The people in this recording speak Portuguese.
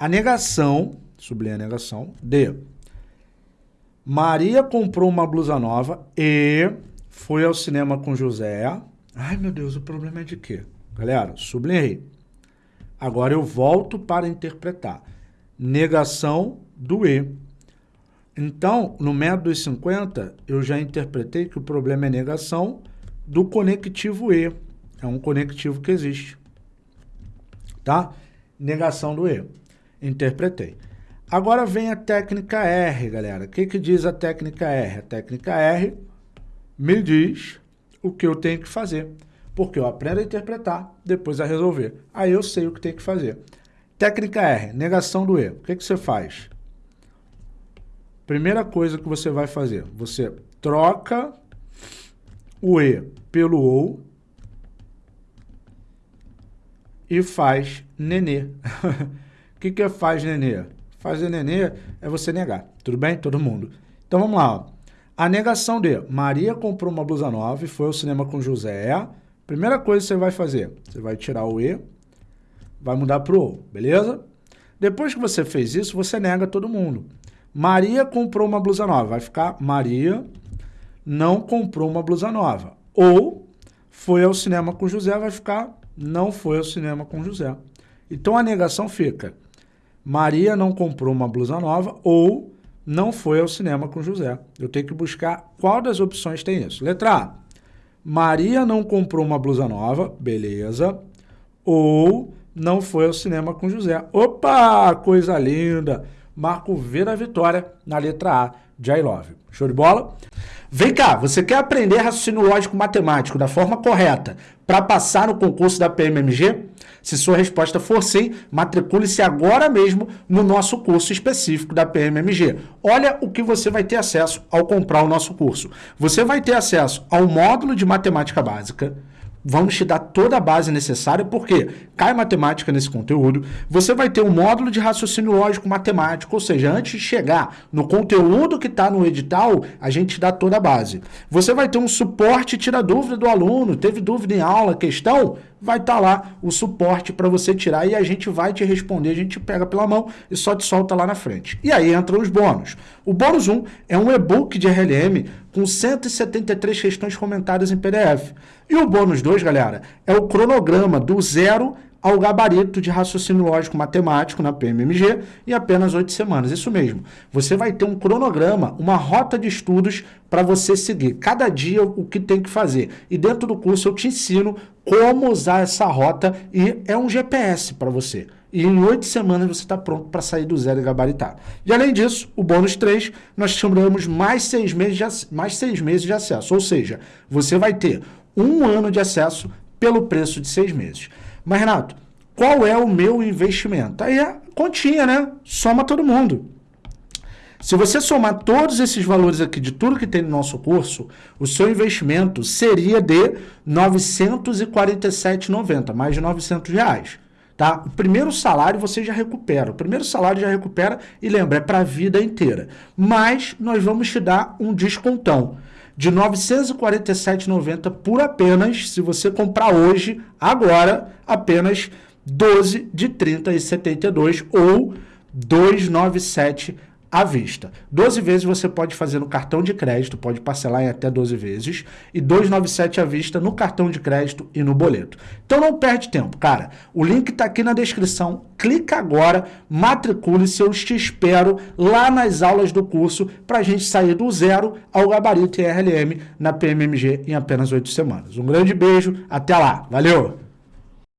A negação, sublinha a negação, de Maria comprou uma blusa nova e foi ao cinema com José. Ai, meu Deus, o problema é de quê? Galera, sublinhei. Agora eu volto para interpretar. Negação do E. Então, no método dos 50, eu já interpretei que o problema é negação do conectivo E. É um conectivo que existe. Tá? Negação do E. Interpretei. Agora vem a técnica R, galera. O que, que diz a técnica R? A técnica R me diz o que eu tenho que fazer. Porque eu aprendo a interpretar, depois a resolver. Aí eu sei o que tem que fazer. Técnica R, negação do E. O que, que você faz? Primeira coisa que você vai fazer, você troca o E pelo OU e faz nenê. O que, que é faz nenê? Fazer nenê é você negar. Tudo bem? Todo mundo. Então vamos lá. Ó. A negação de Maria comprou uma blusa nova e foi ao cinema com José. Primeira coisa que você vai fazer, você vai tirar o E, vai mudar para o O, beleza? Depois que você fez isso, você nega todo mundo. Maria comprou uma blusa nova. Vai ficar Maria não comprou uma blusa nova. Ou foi ao cinema com José, vai ficar não foi ao cinema com José. Então a negação fica Maria não comprou uma blusa nova ou não foi ao cinema com José. Eu tenho que buscar qual das opções tem isso. Letra A. Maria não comprou uma blusa nova, beleza. Ou não foi ao cinema com José. Opa, coisa linda. Marco V da vitória na letra A de I love. Show de bola? Vem cá, você quer aprender raciocínio lógico matemático da forma correta para passar no concurso da PMMG? Se sua resposta for sim, matricule-se agora mesmo no nosso curso específico da PMMG. Olha o que você vai ter acesso ao comprar o nosso curso. Você vai ter acesso ao módulo de matemática básica, Vamos te dar toda a base necessária, porque cai matemática nesse conteúdo. Você vai ter um módulo de raciocínio lógico matemático, ou seja, antes de chegar no conteúdo que está no edital, a gente te dá toda a base. Você vai ter um suporte tira dúvida do aluno, teve dúvida em aula, questão, vai estar tá lá o suporte para você tirar e a gente vai te responder, a gente pega pela mão e só te solta lá na frente. E aí entram os bônus. O bônus 1 é um e-book de RLM com 173 questões comentadas em PDF. E o bônus 2, galera, é o cronograma do zero ao gabarito de raciocínio lógico matemático na PMMG em apenas oito semanas. Isso mesmo. Você vai ter um cronograma, uma rota de estudos para você seguir. Cada dia o que tem que fazer. E dentro do curso eu te ensino como usar essa rota e é um GPS para você. E em oito semanas você está pronto para sair do zero e gabaritar. E além disso, o bônus 3, nós chamamos mais seis, meses de, mais seis meses de acesso. Ou seja, você vai ter um ano de acesso pelo preço de seis meses. Mas, Renato, qual é o meu investimento? Aí é continha, né? Soma todo mundo. Se você somar todos esses valores aqui de tudo que tem no nosso curso, o seu investimento seria de R$ 947,90, mais de 900 reais. Tá? O primeiro salário você já recupera. O primeiro salário já recupera e lembra, é para a vida inteira. Mas nós vamos te dar um descontão de R$ 947,90 por apenas, se você comprar hoje, agora, apenas 12 de 30,72 ou 297 à vista. 12 vezes você pode fazer no cartão de crédito, pode parcelar em até 12 vezes, e 297 à vista no cartão de crédito e no boleto. Então não perde tempo, cara. O link está aqui na descrição. Clica agora, matricule-se, eu te espero lá nas aulas do curso para a gente sair do zero ao gabarito RLM na PMMG em apenas 8 semanas. Um grande beijo, até lá. Valeu!